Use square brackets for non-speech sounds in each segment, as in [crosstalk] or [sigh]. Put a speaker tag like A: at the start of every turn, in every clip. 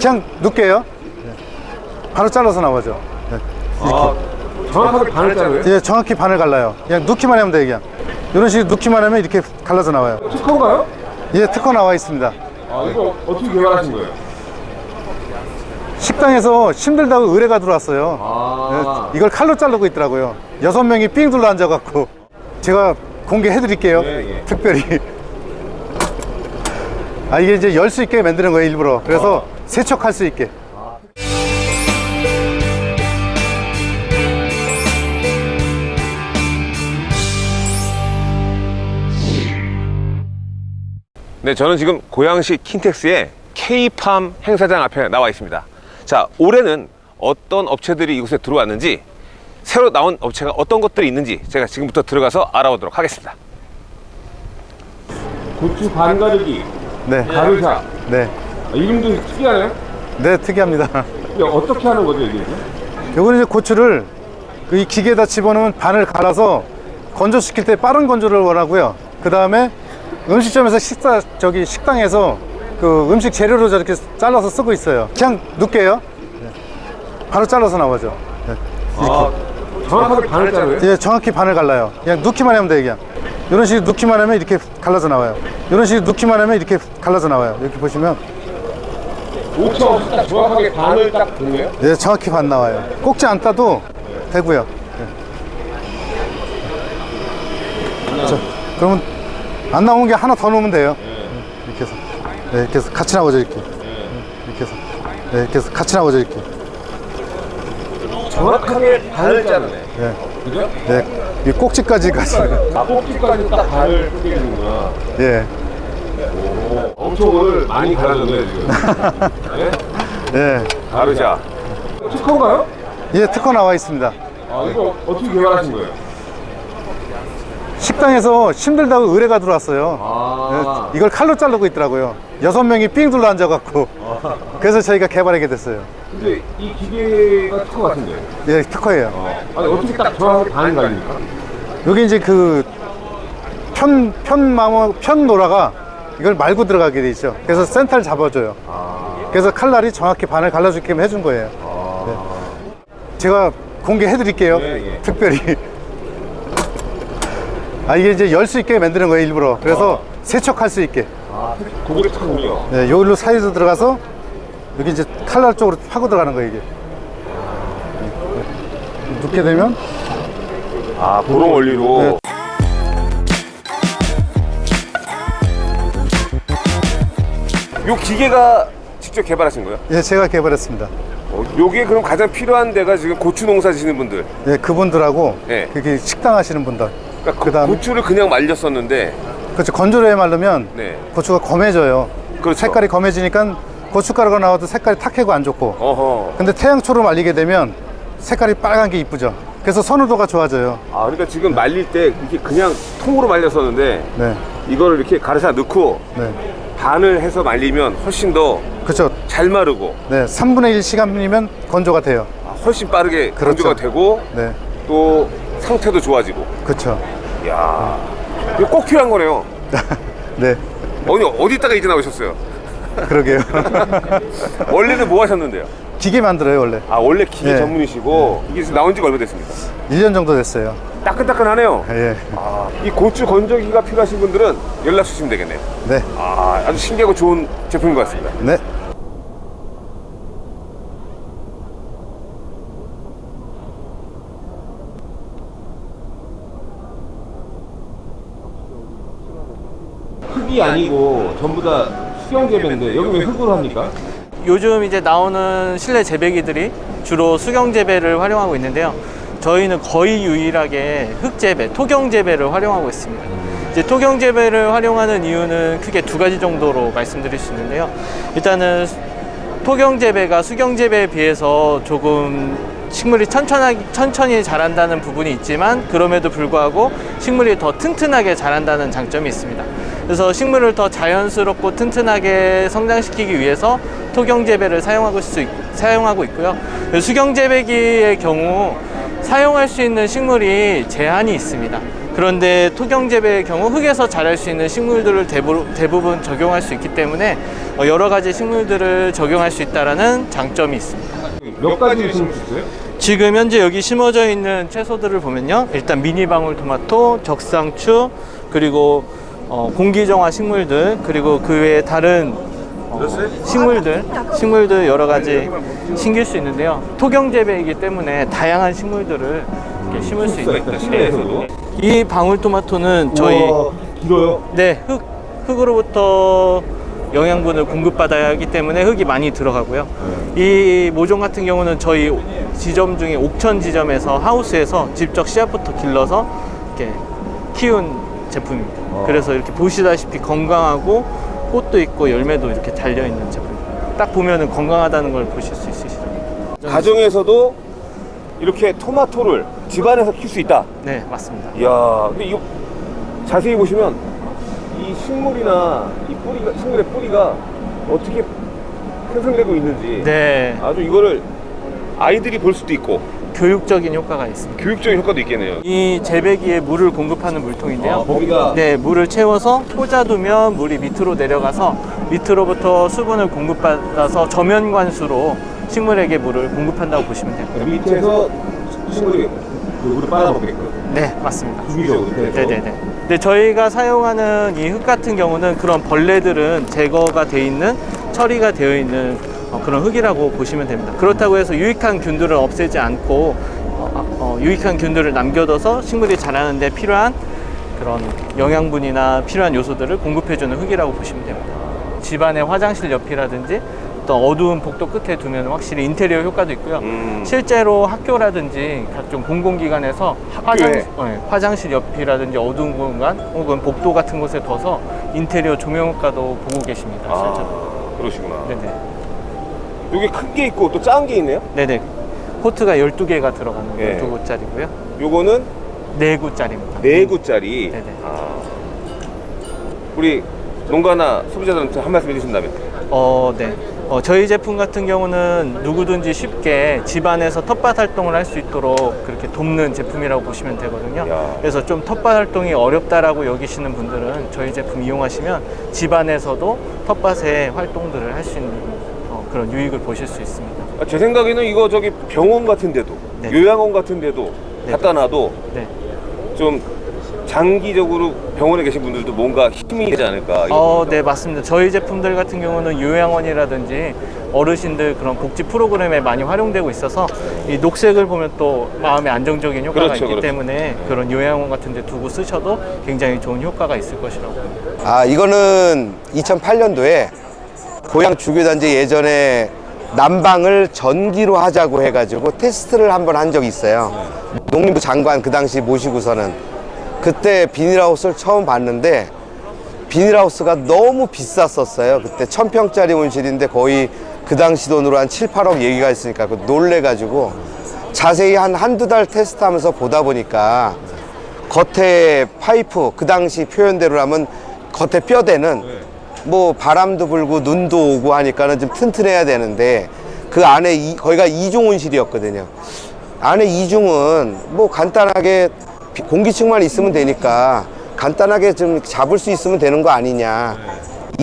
A: 그냥 넣을게요? 바로 잘라서 나오죠.
B: 아, 정확하게 반을 자르요?
A: 예, 정확히 반을 갈라요. 그냥 넣기만 하면 돼요 그냥. 이런 식으로 넣기만 하면 이렇게 갈라서 나와요.
B: 특허인가요?
A: 예 특허 나와 있습니다.
B: 아, 이거 어떻게 개발하신 거예요?
A: 식당에서 힘들다고 의뢰가 들어왔어요.
B: 아,
A: 예, 이걸 칼로 자르고 있더라고요. 여섯 명이 삥 둘러 앉아갖고 제가 공개해 드릴게요.
B: 예, 예.
A: 특별히. 아 이게 이제 열 수 있게 만드는 거예요 일부러. 그래서 세척할 수 있게
C: 네, 저는 지금 고양시 킨텍스의 K팜 행사장 앞에 나와 있습니다. 자, 올해는 어떤 업체들이 이곳에 들어왔는지, 새로 나온 업체가 어떤 것들이 있는지 제가 지금부터 들어가서 알아보도록 하겠습니다.
B: 고추 반 가르기,
A: 네,
B: 가르샤.
A: 네,
B: 아, 이름도 특이하네요?
A: 네 특이합니다
B: 이게 어떻게 하는 거죠, 이게?
A: 요거는 이제 고추를 그이 기계에다 집어넣으면 반을 갈아서 건조시킬 때 빠른 건조를 원하고요. 그 다음에 음식점에서 식사 저기 식당에서 그 음식 재료로 저렇게 잘라서 쓰고 있어요. 그냥 넣을게요. 네. 바로 잘라서 나오죠. 네.
B: 아, 정확하게 반을 자르요?
A: 예, 정확히 반을 갈라요. 그냥 넣기만 하면 돼요, 그냥. 이런 식으로 넣기만 하면 이렇게 갈라서 나와요. 이런 식으로 넣기만 하면 이렇게 갈라서 나와요. 이렇게 보시면
B: 오차 없이 딱 정확하게 반을 딱 보네요?
A: 예, 정확히 반 나와요. 꼭지 안 따도 되고요. 예. 자, 그러면 안 나온 게 하나 더 넣으면 돼요. 이렇게 해서. 네, 이렇게 해서 같이 나오죠, 이렇게. 이렇게 해서. 네, 이렇게 해서 같이 나오죠, 이렇게.
B: 정확하게 반을 자르네.
A: 네,
B: 그죠?
A: 네. 이 꼭지까지 같이.
B: 아, 꼭지까지 딱 반을 뜯기는구나.
A: 예,
B: 엄 청 오늘 많이 갈아줬네, 지금. 네?
A: 예.
C: 가르샤.
B: 특허인가요?
A: 예, 특허 나와 있습니다.
B: 아, 이거 어떻게 개발하신 거예요?
A: 식당에서 힘들다고 의뢰가 들어왔어요.
B: 아,
A: 예, 이걸 칼로 자르고 있더라고요. 여섯 명이 삥 둘러 앉아갖고. 그래서 저희가 개발하게 됐어요.
B: 근데 이 기계가 특허 같은데.
A: 예, 특허예요.
B: 아니, 어떻게 딱 정확하게 반을 갈립니까?
A: 여기 이제 그 편, 편마모, 편노라가 이걸 말고 들어가게 돼 있죠. 그래서 센터를 잡아줘요. 그래서 칼날이 정확히 반을 갈라주게 해준 거예요. 네. 제가 공개해 드릴게요.
B: 예, 예.
A: 특별히. 아, 이게 이제 열 수 있게 만드는 거예요, 일부러. 그래서 세척할 수 있게.
B: 아, 고기를 타군요.
A: 네, 여기로 사이로 들어가서 여기 이제 칼날 쪽으로 파고 들어가는 거예요, 이게. 네. 눕게 되면
C: 아, 보름 원리로.
A: 네.
C: 요 기계가 직접 개발하신 거예요?
A: 예, 제가 개발했습니다.
C: 어, 요게 그럼 가장 필요한 데가 지금 고추 농사 지시는 분들.
A: 예, 그분들하고
C: 네.
A: 그게 식당 하시는 분들.
C: 그러니까
A: 그다음-
C: 고추를 그냥 말렸었는데,
A: 그렇죠. 건조로 해 말르면
C: 네.
A: 고추가 검해져요.
C: 그렇죠.
A: 색깔이 검해지니까 고춧가루가 나와도 색깔이 탁해고 안 좋고.
C: 어허.
A: 근데 태양초로 말리게 되면 색깔이 빨간 게 이쁘죠. 그래서 선호도가 좋아져요.
C: 아, 그러니까 지금 말릴 때 이렇게 그냥 통으로 말렸었는데,
A: 네.
C: 이거를 이렇게 가르사 넣고
A: 네.
C: 반을 해서 말리면 훨씬 더잘
A: 그렇죠.
C: 마르고
A: 네. 3분의 1 시간이면 건조가 돼요.
C: 아, 훨씬 빠르게
A: 그렇죠.
C: 건조가 되고
A: 네.
C: 또 상태도 좋아지고.
A: 그렇죠.
C: 이야, 이거 꼭 필요한 거네요. [laughs]
A: 네.
C: 어디 어디다가 이제 나오셨어요?
A: 그러게요. [laughs]
C: 원래는 뭐 하셨는데요?
A: 기계 만들어요, 원래.
C: 아 원래 기계
A: 네.
C: 전문이시고 이게 지금 나온 지가 얼마 됐습니까?
A: 1년 정도 됐어요.
C: 따끈따끈하네요.
A: 예.
C: 아, 이 고추 건조기가 필요하신 분들은 연락 주시면 되겠네요.
A: 네.
C: 아, 아주 신기하고 좋은 제품인 것 같습니다.
A: 네.
B: 흙이 아니고 전부 다 수영 재배인데 여기 왜 흙으로 합니까?
D: 요즘 이제 나오는 실내 재배기들이 주로 수경 재배를 활용하고 있는데요. 저희는 거의 유일하게 흙 재배, 토경 재배를 활용하고 있습니다. 이제 토경 재배를 활용하는 이유는 크게 두 가지 정도로 말씀드릴 수 있는데요. 일단은 토경 재배가 수경 재배에 비해서 조금 식물이 천천하게, 천천히 자란다는 부분이 있지만 그럼에도 불구하고 식물이 더 튼튼하게 자란다는 장점이 있습니다. 그래서 식물을 더 자연스럽고 튼튼하게 성장시키기 위해서 토경 재배를 사용하고, 수 있, 사용하고 있고요. 수경 재배기의 경우 사용할 수 있는 식물이 제한이 있습니다. 그런데 토경재배의 경우 흙에서 자랄 수 있는 식물들을 대부, 대부분 적용할 수 있기 때문에 어, 여러 가지 식물들을 적용할 수 있다는 장점이 있습니다.
C: 몇 가지 있어요?
D: 지금 현재 여기 심어져 있는 채소들을 보면요. 일단 미니 방울 토마토, 적상추, 그리고 어, 공기정화 식물들, 그리고 그 외에 다른 어, 식물들, 식물들 여러 가지 심길 수 있는데요. 토경 재배이기 때문에 다양한 식물들을 이렇게 심을 수 있는
C: 실내에서도.
D: 이 방울토마토는 저희
C: 길어요.
D: 네, 흙, 흙으로부터 영양분을 공급받아야 하기 때문에 흙이 많이 들어가고요. 이 모종 같은 경우는 저희 지점 중에 옥천 지점에서 하우스에서 직접 씨앗부터 길러서 이렇게 키운 제품입니다. 그래서 이렇게 보시다시피 건강하고 꽃도 있고 열매도 이렇게 달려 있는 제품입니다. 딱 보면 은 건강하다는 걸 보실 수 있으시죠?
C: 가정에서도 이렇게 토마토를 집안에서 키울 수 있다.
D: 네, 맞습니다.
C: 이야, 근데 이거 자세히 보시면 이 식물이나 이 뿌리가 식물의 뿌리가 어떻게 생성되고 있는지
D: 네,
C: 아주 이거를 아이들이 볼 수도 있고
D: 교육적인 효과가 있습니다.
C: 교육적인 효과도 있겠네요.
D: 이 재배기에 물을 공급하는 물통인데요.
C: 아, 거기가
D: 네, 물을 채워서 꽂아두면 물이 밑으로 내려가서 밑으로부터 수분을 공급받아서 저면 관수로 식물에게 물을 공급한다고 보시면 됩니다.
C: 밑에서 식물이 그 물을 빨아먹게끔
D: 네, 맞습니다.
C: 주기적으로
D: 네네네. 네, 저희가 사용하는 이 흙 같은 경우는 그런 벌레들은 제거가 돼 있는 처리가 되어 있는 어, 그런 흙이라고 보시면 됩니다. 그렇다고 해서 유익한 균들을 없애지 않고 어, 아, 어, 유익한 균들을 남겨둬서 식물이 자라는데 필요한 그런 영양분이나 필요한 요소들을 공급해주는 흙이라고 보시면 됩니다. 집안의 화장실 옆이라든지 또 어두운 복도 끝에 두면 확실히 인테리어 효과도 있고요.
C: 음.
D: 실제로 학교라든지 각종 공공기관에서 화장? 네, 화장실 옆이라든지 어두운 공간 혹은 복도 같은 곳에 둬서 인테리어 조명 효과도 보고 계십니다. 실제로.
C: 아, 그러시구나.
D: 네네.
C: 여기 큰 게 있고 또 작은 게 있네요.
D: 네네. 포트가 12개가 들어가는
C: 예.
D: 12구짜리고요.
C: 요거는
D: 4구짜리입니다.
C: 네 구짜리.
D: 네네.
C: 아. 우리 농가나 소비자들한테 한 말씀 해주신다면.
D: 어, 네. 어, 저희 제품 같은 경우는 누구든지 쉽게 집안에서 텃밭 활동을 할 수 있도록 그렇게 돕는 제품이라고 보시면 되거든요.
C: 야.
D: 그래서 좀 텃밭 활동이 어렵다라고 여기시는 분들은 저희 제품 이용하시면 집안에서도 텃밭의 활동들을 할 수 있는 어, 그런 유익을 보실 수 있습니다.
C: 아, 제 생각에는 이거 저기 병원 같은데도
D: 네.
C: 요양원 같은데도
D: 네.
C: 갖다 놔도
D: 네.
C: 좀 장기적으로 병원에 계신 분들도 뭔가 힘이 되지 않을까.
D: 어. 네, 맞습니다. 저희 제품들 같은 경우는 요양원이라든지 어르신들 그런 복지 프로그램에 많이 활용되고 있어서 이 녹색을 보면 또 마음에 안정적인 효과가
C: 그렇죠,
D: 있기
C: 그렇죠.
D: 때문에 그런 요양원 같은 데 두고 쓰셔도 굉장히 좋은 효과가 있을 것이라고 봅니다.
E: 아, 이거는 2008년도에 고향 주교단지 예전에 난방을 전기로 하자고 해가지고 테스트를 한 번 한 적이 있어요. 농림부 장관 그 당시 모시고서는 그때 비닐하우스를 처음 봤는데 비닐하우스가 너무 비쌌었어요. 그때 천평짜리 온실인데 거의 그 당시 돈으로 한 7, 8억 얘기가 있으니까 그 놀래가지고 자세히 한 한두 달 테스트하면서 보다 보니까 겉에 파이프 그 당시 표현대로라면 겉에 뼈대는 뭐 바람도 불고 눈도 오고 하니까는 좀 튼튼해야 되는데 그 안에 이, 거기가 이중 온실이었거든요. 안에 이중은 뭐 간단하게 비- 공기층만 있으면 되니까 간단하게 좀 잡을 수 있으면 되는 거 아니냐.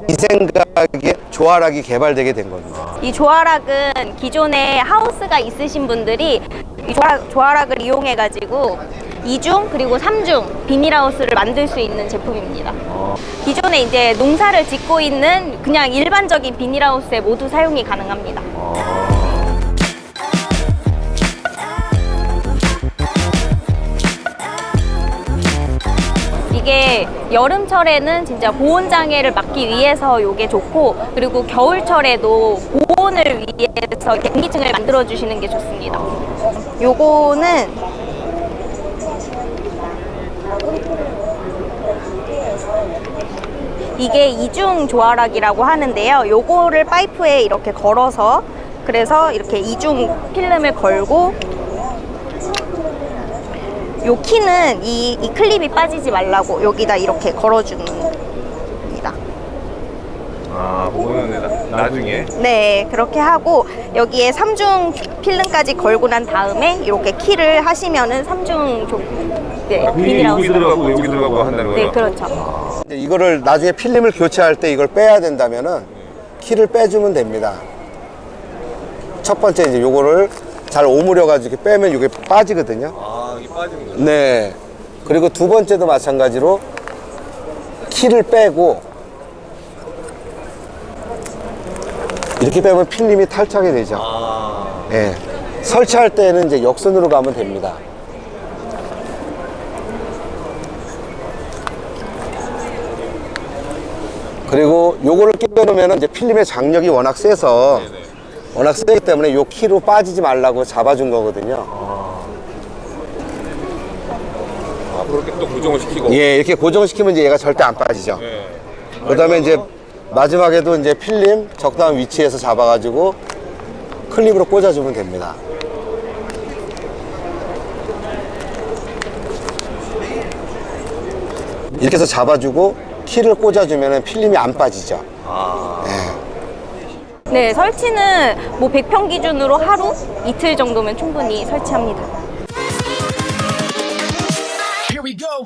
E: 이 생각에 조화락이 개발되게 된 겁니다.
F: 이 조화락은 기존에 하우스가 있으신 분들이 이 조화락, 조화락을 이용해 가지고 이중 그리고 삼중 비닐하우스를 만들 수 있는 제품입니다. 기존에 이제 농사를 짓고 있는 그냥 일반적인 비닐하우스에 모두 사용이 가능합니다. 이게 여름철에는 진짜 보온 장애를 막기 위해서 이게 좋고 그리고 겨울철에도 보온을 위해서 경기층을 만들어 주시는 게 좋습니다. 요거는 이게 이중 조화락이라고 하는데요. 요거를 파이프에 이렇게 걸어서 그래서 이렇게 이중 필름을 걸고 요 키는 이, 이 클립이 빠지지 말라고 여기다 이렇게 걸어주는 겁니다.
C: 아, 그거는 나, 나중에.
F: 네, 그렇게 하고 여기에 삼중 필름까지 걸고 난 다음에 이렇게 키를 하시면은 삼중 조, 네,
C: 여기
F: 비닐하우스.
C: 들어가고 여기 들어가고 한다는
F: 네,
C: 거죠?
F: 그렇죠.
E: 이거를 나중에 필름을 교체할 때 이걸 빼야 된다면은 키를 빼주면 됩니다. 첫 번째 이제 요거를 잘 오므려 가지고 이렇게 빼면 이게 빠지거든요.
C: 아 이게 빠지는 거죠?
E: 네. 그리고 두 번째도 마찬가지로 키를 빼고 이렇게 빼면 필름이 탈착이 되죠. 예. 설치할 때는 이제 역순으로 가면 됩니다. 그리고 요거를 끼워 놓으면 이제 필름의 장력이 워낙 세서 워낙 세기 때문에 요 키로 빠지지 말라고 잡아준 거거든요.
C: 아 그렇게 또 고정을 시키고
E: 예, 이렇게 고정을 시키면 이제 얘가 절대 안 빠지죠.
C: 예.
E: 그 다음에 이제 마지막에도 이제 필름 적당한 위치에서 잡아가지고 클립으로 꽂아주면 됩니다. 이렇게 해서 잡아주고 키를 꽂아주면 필름이 안 빠지죠.
F: 네, 설치는 뭐 100평 기준으로 하루, 이틀 정도면 충분히 설치합니다.
G: Here we go.